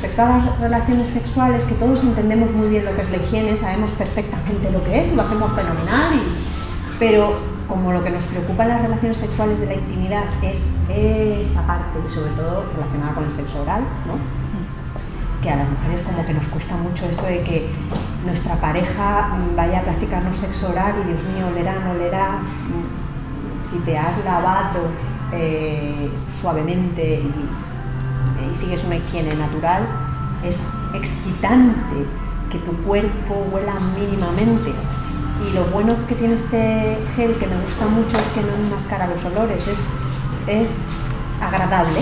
respecto a las relaciones sexuales, que todos entendemos muy bien lo que es la higiene, sabemos perfectamente lo que es, lo hacemos fenomenal, pero como lo que nos preocupa en las relaciones sexuales de la intimidad es esa parte, y sobre todo relacionada con el sexo oral, ¿no? que a las mujeres como que nos cuesta mucho eso de que nuestra pareja vaya a practicarnos sexo oral y Dios mío, olerá, no olerá, si te has lavado eh, suavemente y, sigues una higiene natural, es excitante que tu cuerpo huela mínimamente. Y lo bueno que tiene este gel, que me gusta mucho, es que no enmascara los olores, es, es agradable